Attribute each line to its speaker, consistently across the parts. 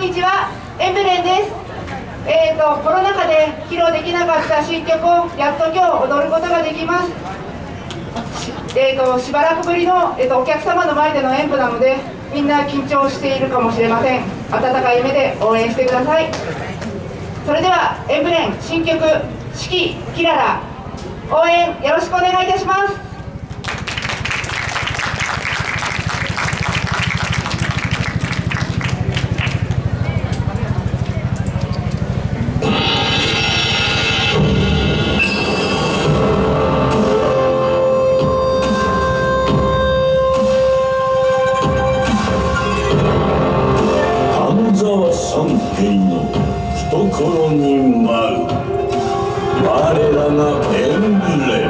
Speaker 1: んにちはエンブレンです。えーとコロナ禍で披露できなかった新曲をやっと今日踊ることができます。えーとしばらくぶりの、えーとお客様の前での演舞なのでみんな緊張しているかもしれません。温かい目で応援してください。それではエンブレン新曲「四季キララ」応援よろしくお願いいたします。
Speaker 2: 三平の懐に舞う我らがエンブレム。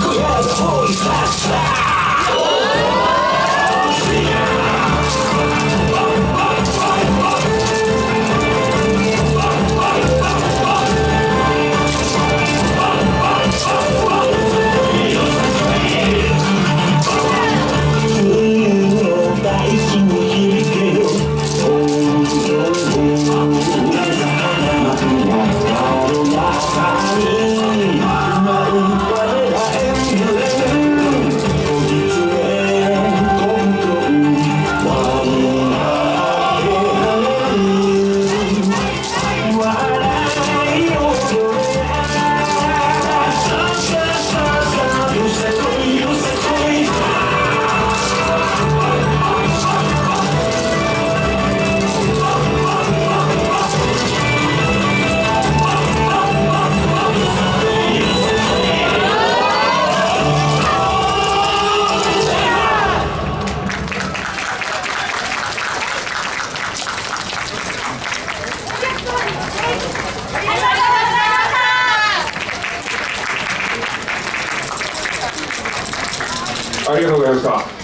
Speaker 3: Grab, hold, fast, fast ありがとうございました。